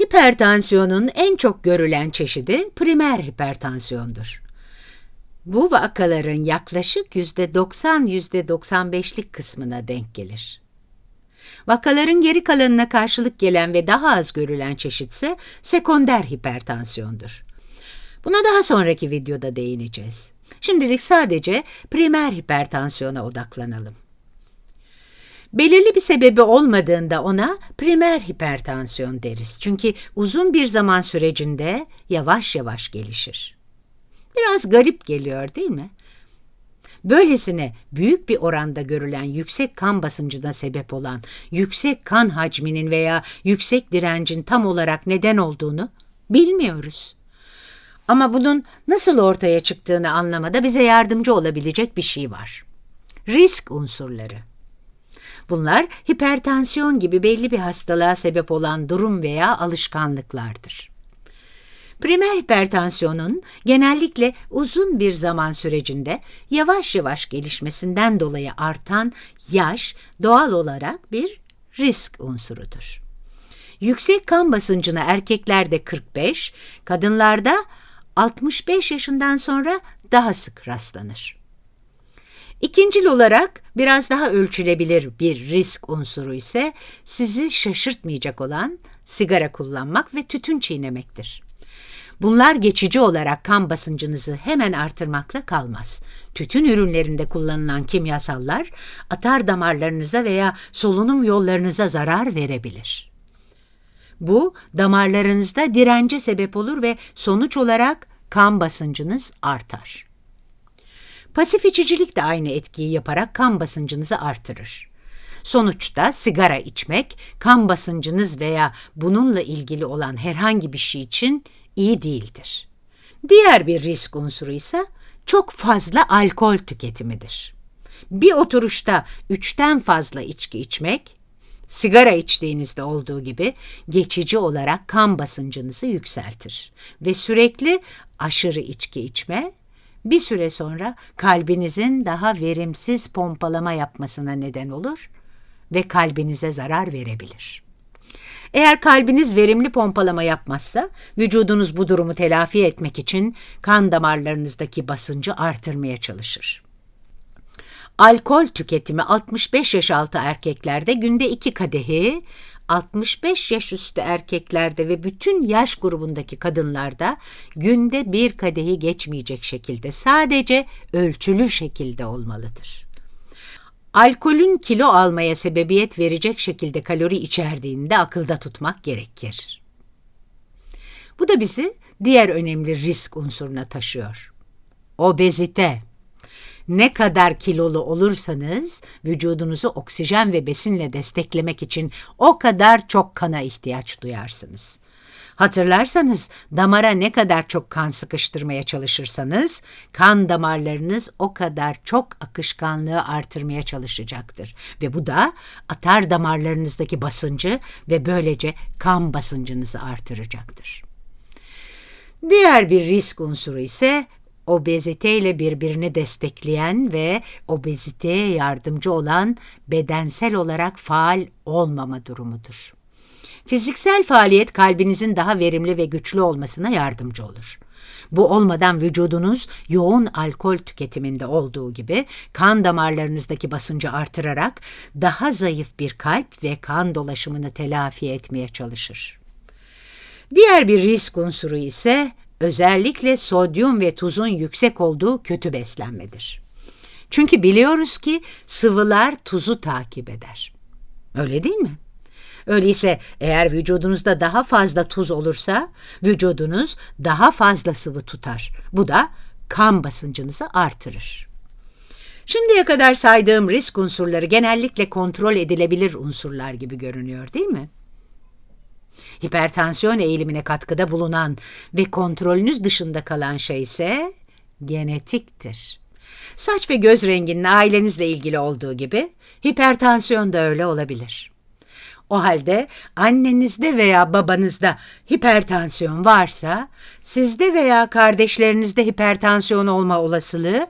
Hipertansiyonun en çok görülen çeşidi primer hipertansiyondur. Bu vakaların yaklaşık %90-%95'lik kısmına denk gelir. Vakaların geri kalanına karşılık gelen ve daha az görülen çeşit ise sekonder hipertansiyondur. Buna daha sonraki videoda değineceğiz. Şimdilik sadece primer hipertansiyona odaklanalım. Belirli bir sebebi olmadığında ona primer hipertansiyon deriz. Çünkü uzun bir zaman sürecinde yavaş yavaş gelişir. Biraz garip geliyor değil mi? Böylesine büyük bir oranda görülen yüksek kan basıncına sebep olan yüksek kan hacminin veya yüksek direncin tam olarak neden olduğunu bilmiyoruz. Ama bunun nasıl ortaya çıktığını anlamada bize yardımcı olabilecek bir şey var. Risk unsurları. Bunlar hipertansiyon gibi belli bir hastalığa sebep olan durum veya alışkanlıklardır. Primer hipertansiyonun genellikle uzun bir zaman sürecinde yavaş yavaş gelişmesinden dolayı artan yaş doğal olarak bir risk unsurudur. Yüksek kan basıncına erkeklerde 45, kadınlarda 65 yaşından sonra daha sık rastlanır. İkincil olarak biraz daha ölçülebilir bir risk unsuru ise sizi şaşırtmayacak olan sigara kullanmak ve tütün çiğnemektir. Bunlar geçici olarak kan basıncınızı hemen artırmakla kalmaz. Tütün ürünlerinde kullanılan kimyasallar atar damarlarınıza veya solunum yollarınıza zarar verebilir. Bu damarlarınızda dirence sebep olur ve sonuç olarak kan basıncınız artar. Pasif içicilik de aynı etkiyi yaparak kan basıncınızı artırır. Sonuçta sigara içmek kan basıncınız veya bununla ilgili olan herhangi bir şey için iyi değildir. Diğer bir risk unsuru ise çok fazla alkol tüketimidir. Bir oturuşta üçten fazla içki içmek, sigara içtiğinizde olduğu gibi geçici olarak kan basıncınızı yükseltir ve sürekli aşırı içki içme bir süre sonra kalbinizin daha verimsiz pompalama yapmasına neden olur ve kalbinize zarar verebilir. Eğer kalbiniz verimli pompalama yapmazsa, vücudunuz bu durumu telafi etmek için kan damarlarınızdaki basıncı artırmaya çalışır. Alkol tüketimi 65 yaş altı erkeklerde günde 2 kadehi, 65 yaş üstü erkeklerde ve bütün yaş grubundaki kadınlarda günde bir kadehi geçmeyecek şekilde sadece ölçülü şekilde olmalıdır. Alkolün kilo almaya sebebiyet verecek şekilde kalori içerdiğini de akılda tutmak gerekir. Bu da bizi diğer önemli risk unsuruna taşıyor. Obezite. Ne kadar kilolu olursanız vücudunuzu oksijen ve besinle desteklemek için o kadar çok kana ihtiyaç duyarsınız. Hatırlarsanız damara ne kadar çok kan sıkıştırmaya çalışırsanız kan damarlarınız o kadar çok akışkanlığı artırmaya çalışacaktır ve bu da atar damarlarınızdaki basıncı ve böylece kan basıncınızı artıracaktır. Diğer bir risk unsuru ise obeziteyle birbirini destekleyen ve obeziteye yardımcı olan bedensel olarak faal olmama durumudur. Fiziksel faaliyet kalbinizin daha verimli ve güçlü olmasına yardımcı olur. Bu olmadan vücudunuz yoğun alkol tüketiminde olduğu gibi kan damarlarınızdaki basıncı artırarak daha zayıf bir kalp ve kan dolaşımını telafi etmeye çalışır. Diğer bir risk unsuru ise özellikle sodyum ve tuzun yüksek olduğu kötü beslenmedir. Çünkü biliyoruz ki sıvılar tuzu takip eder. Öyle değil mi? Öyleyse eğer vücudunuzda daha fazla tuz olursa vücudunuz daha fazla sıvı tutar. Bu da kan basıncınızı artırır. Şimdiye kadar saydığım risk unsurları genellikle kontrol edilebilir unsurlar gibi görünüyor değil mi? Hipertansiyon eğilimine katkıda bulunan ve kontrolünüz dışında kalan şey ise genetiktir. Saç ve göz renginin ailenizle ilgili olduğu gibi hipertansiyon da öyle olabilir. O halde annenizde veya babanızda hipertansiyon varsa, sizde veya kardeşlerinizde hipertansiyon olma olasılığı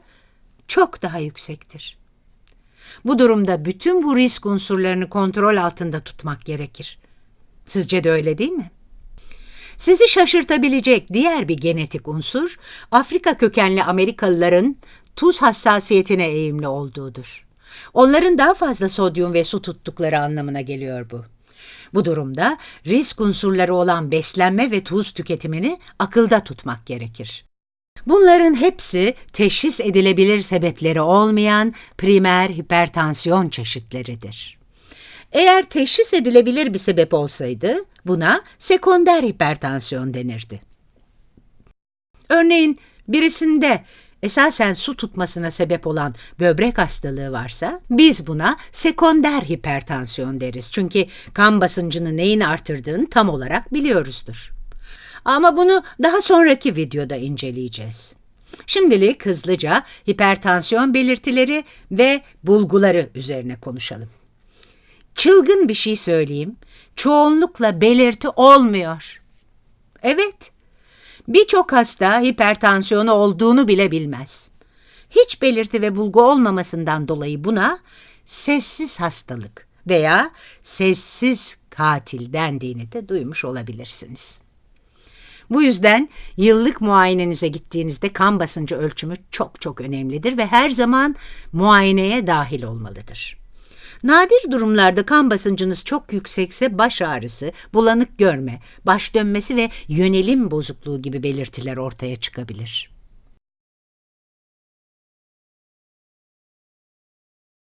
çok daha yüksektir. Bu durumda bütün bu risk unsurlarını kontrol altında tutmak gerekir. Sizce de öyle değil mi? Sizi şaşırtabilecek diğer bir genetik unsur, Afrika kökenli Amerikalıların tuz hassasiyetine eğimli olduğudur. Onların daha fazla sodyum ve su tuttukları anlamına geliyor bu. Bu durumda risk unsurları olan beslenme ve tuz tüketimini akılda tutmak gerekir. Bunların hepsi teşhis edilebilir sebepleri olmayan primer hipertansiyon çeşitleridir. Eğer teşhis edilebilir bir sebep olsaydı buna sekonder hipertansiyon denirdi. Örneğin birisinde esasen su tutmasına sebep olan böbrek hastalığı varsa biz buna sekonder hipertansiyon deriz. Çünkü kan basıncını neyin artırdığını tam olarak biliyoruzdur. Ama bunu daha sonraki videoda inceleyeceğiz. Şimdilik hızlıca hipertansiyon belirtileri ve bulguları üzerine konuşalım. Çılgın bir şey söyleyeyim. Çoğunlukla belirti olmuyor. Evet, birçok hasta hipertansiyonu olduğunu bile bilmez. Hiç belirti ve bulgu olmamasından dolayı buna sessiz hastalık veya sessiz katil dendiğini de duymuş olabilirsiniz. Bu yüzden yıllık muayenenize gittiğinizde kan basıncı ölçümü çok çok önemlidir ve her zaman muayeneye dahil olmalıdır. Nadir durumlarda kan basıncınız çok yüksekse baş ağrısı, bulanık görme, baş dönmesi ve yönelim bozukluğu gibi belirtiler ortaya çıkabilir.